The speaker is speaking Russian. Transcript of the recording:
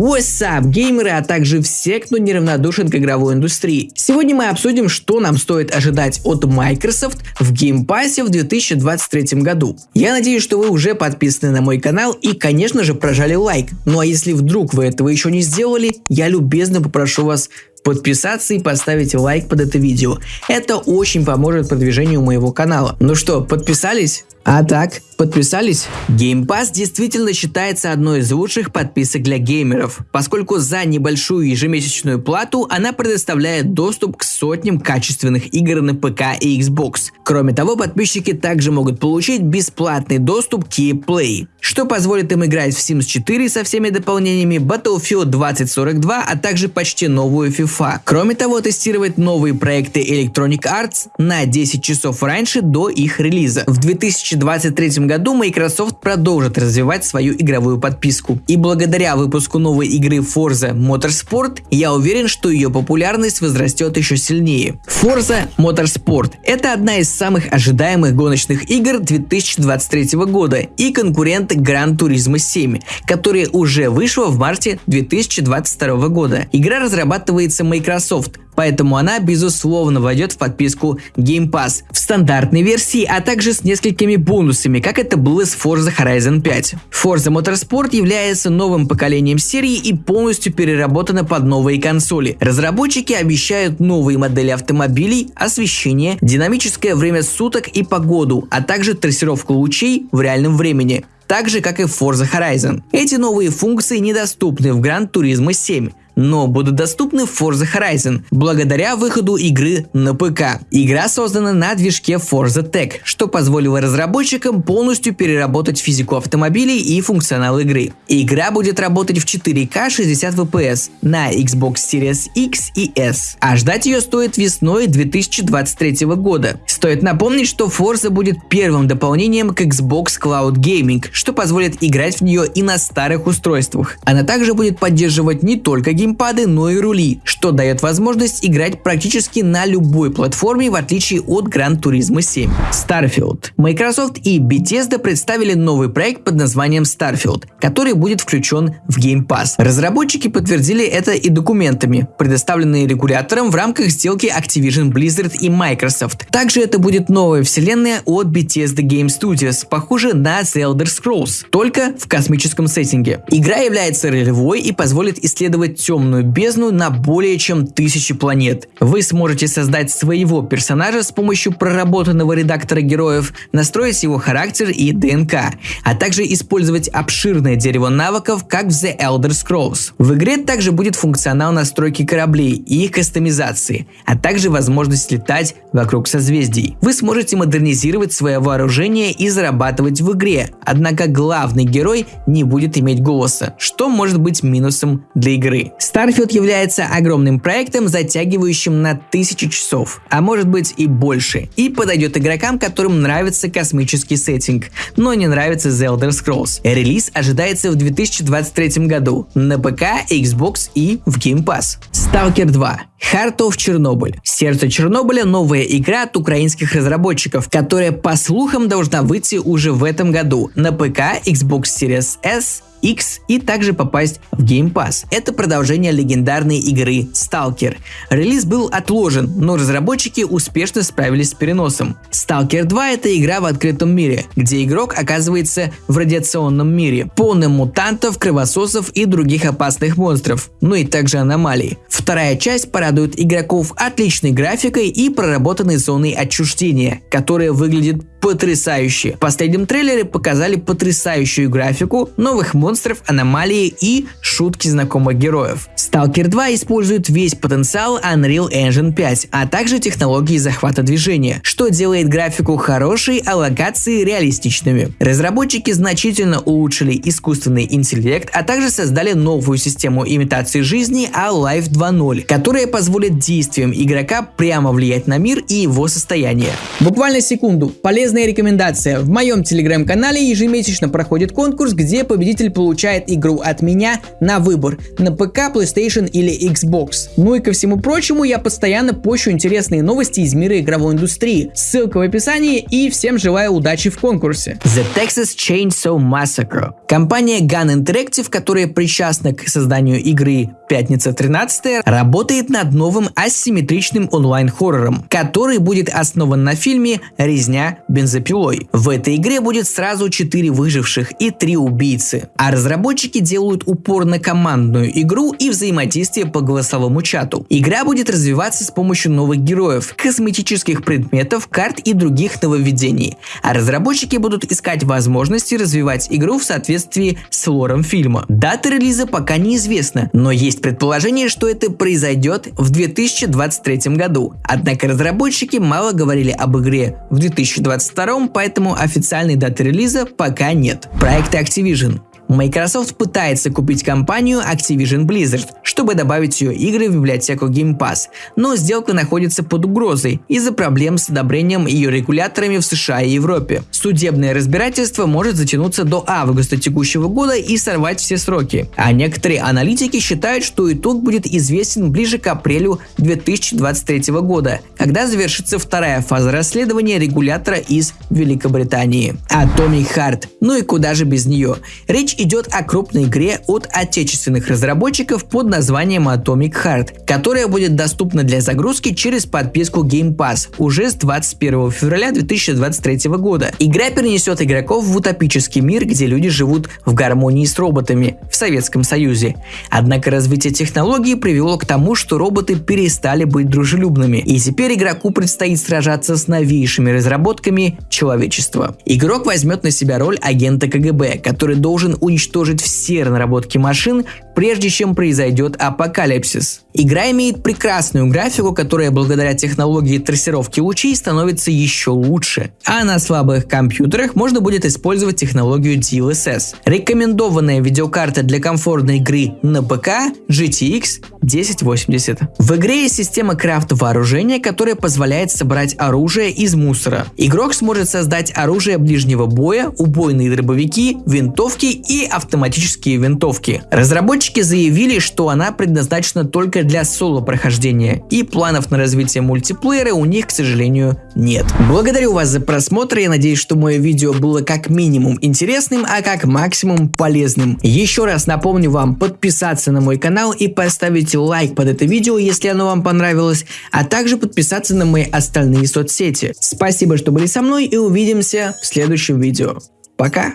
What's up, геймеры, а также все, кто неравнодушен к игровой индустрии. Сегодня мы обсудим, что нам стоит ожидать от Microsoft в Game Pass в 2023 году. Я надеюсь, что вы уже подписаны на мой канал и, конечно же, прожали лайк. Ну а если вдруг вы этого еще не сделали, я любезно попрошу вас подписаться и поставить лайк под это видео. Это очень поможет продвижению моего канала. Ну что, подписались? А так, подписались? Game Pass действительно считается одной из лучших подписок для геймеров, поскольку за небольшую ежемесячную плату она предоставляет доступ к сотням качественных игр на ПК и Xbox. Кроме того, подписчики также могут получить бесплатный доступ к Play, что позволит им играть в Sims 4 со всеми дополнениями, Battlefield 2042, а также почти новую FIFA. Кроме того, тестировать новые проекты Electronic Arts на 10 часов раньше до их релиза. В 2023 году Microsoft продолжит развивать свою игровую подписку. И благодаря выпуску новой игры Forza Motorsport, я уверен, что ее популярность возрастет еще сильнее. Forza Motorsport – это одна из самых ожидаемых гоночных игр 2023 года и конкурент Gran Turismo 7, которая уже вышла в марте 2022 года. Игра разрабатывается Microsoft, поэтому она безусловно войдет в подписку Game Pass в стандартной версии, а также с несколькими бонусами, как это было с Forza Horizon 5. Forza Motorsport является новым поколением серии и полностью переработана под новые консоли. Разработчики обещают новые модели автомобилей, освещение, динамическое время суток и погоду, а также трассировку лучей в реальном времени так же как и в Forza Horizon. Эти новые функции недоступны в Gran Turismo 7, но будут доступны в Forza Horizon благодаря выходу игры на ПК. Игра создана на движке Forza Tech, что позволило разработчикам полностью переработать физику автомобилей и функционал игры. Игра будет работать в 4К 60 FPS на Xbox Series X и S, а ждать ее стоит весной 2023 года. Стоит напомнить, что Forza будет первым дополнением к Xbox Cloud Gaming, что позволит играть в нее и на старых устройствах. Она также будет поддерживать не только геймпады, но и рули, что дает возможность играть практически на любой платформе в отличие от Gran Turismo 7. Starfield. Microsoft и Bethesda представили новый проект под названием Starfield, который будет включен в Game Pass. Разработчики подтвердили это и документами, предоставленные регулятором в рамках сделки Activision Blizzard и Microsoft. Также это будет новая вселенная от Bethesda Game Studios, похожая на The Elder Scrolls, только в космическом сеттинге. Игра является ролевой и позволит исследовать темную бездну на более чем тысячи планет. Вы сможете создать своего персонажа с помощью проработанного редактора героев, настроить его характер и ДНК, а также использовать обширное дерево навыков, как в The Elder Scrolls. В игре также будет функционал настройки кораблей и их кастомизации, а также возможность летать вокруг созвездий. Вы сможете модернизировать свое вооружение и зарабатывать в игре, однако главный герой не будет иметь голоса, что может быть минусом для игры. Starfield является огромным проектом, затягивающим на тысячи часов, а может быть и больше, и подойдет игрокам, которым нравится космический сеттинг, но не нравится The Elder Scrolls. Релиз ожидается в 2023 году на ПК, Xbox и в Game Pass. Stalker 2. Heart of Chernobyl. Сердце Чернобыля – новая игра от украинских разработчиков, которая по слухам должна выйти уже в этом году на ПК, Xbox Series S X и также попасть в Game Pass. Это продолжение легендарной игры Stalker. Релиз был отложен, но разработчики успешно справились с переносом. Stalker 2 это игра в открытом мире, где игрок оказывается в радиационном мире, полным мутантов, кровососов и других опасных монстров, ну и также аномалий. Вторая часть порадует игроков отличной графикой и проработанной зоной отчуждения, которая выглядит потрясающе. В последнем трейлере показали потрясающую графику, новых монстров, аномалии и шутки знакомых героев. Stalker 2 использует весь потенциал Unreal Engine 5, а также технологии захвата движения, что делает графику хорошей, а локации реалистичными. Разработчики значительно улучшили искусственный интеллект, а также создали новую систему имитации жизни Alive 2.0, которая позволит действиям игрока прямо влиять на мир и его состояние. Буквально секунду. Полезная рекомендация. В моем телеграм-канале ежемесячно проходит конкурс, где победитель получает игру от меня на выбор на ПК, PlayStation PlayStation или Xbox. Ну и ко всему прочему, я постоянно пощу интересные новости из мира игровой индустрии. Ссылка в описании и всем желаю удачи в конкурсе. The Texas Chainsaw Massacre. Компания Gun Interactive, которая причастна к созданию игры «Пятница 13 работает над новым асимметричным онлайн-хоррором, который будет основан на фильме «Резня бензопилой». В этой игре будет сразу 4 выживших и 3 убийцы. А разработчики делают упор на командную игру и взаимодействие по голосовому чату. Игра будет развиваться с помощью новых героев, косметических предметов, карт и других нововведений. А разработчики будут искать возможности развивать игру в соответствии с лором фильма. Дата релиза пока неизвестна, но есть предположение, что это произойдет в 2023 году. Однако разработчики мало говорили об игре в 2022, поэтому официальной даты релиза пока нет. Проект Activision. Microsoft пытается купить компанию Activision Blizzard, чтобы добавить ее игры в библиотеку Game Pass, но сделка находится под угрозой из-за проблем с одобрением ее регуляторами в США и Европе. Судебное разбирательство может затянуться до августа текущего года и сорвать все сроки, а некоторые аналитики считают, что итог будет известен ближе к апрелю 2023 года, когда завершится вторая фаза расследования регулятора из Великобритании. Atomic Heart. Ну и куда же без нее? Речь идет о крупной игре от отечественных разработчиков под названием Atomic Heart, которая будет доступна для загрузки через подписку Game Pass уже с 21 февраля 2023 года. Игра перенесет игроков в утопический мир, где люди живут в гармонии с роботами в Советском Союзе. Однако развитие технологий привело к тому, что роботы перестали быть дружелюбными, и теперь игроку предстоит сражаться с новейшими разработками человечества. Игрок возьмет на себя роль агента КГБ, который должен уничтожить все наработки машин, прежде чем произойдет апокалипсис. Игра имеет прекрасную графику, которая благодаря технологии трассировки лучей становится еще лучше. А на слабых компьютерах можно будет использовать технологию DLSS. Рекомендованная видеокарта для комфортной игры на ПК GTX 1080. В игре есть система крафт вооружения, которая позволяет собрать оружие из мусора. Игрок сможет создать оружие ближнего боя, убойные дробовики, винтовки и автоматические винтовки. Разработчики заявили, что она предназначена только для соло-прохождения, и планов на развитие мультиплеера у них, к сожалению, нет. Благодарю вас за просмотр, я надеюсь, что мое видео было как минимум интересным, а как максимум полезным. Еще раз напомню вам подписаться на мой канал и поставить лайк под это видео, если оно вам понравилось, а также подписаться на мои остальные соцсети. Спасибо, что были со мной и увидимся в следующем видео. Пока!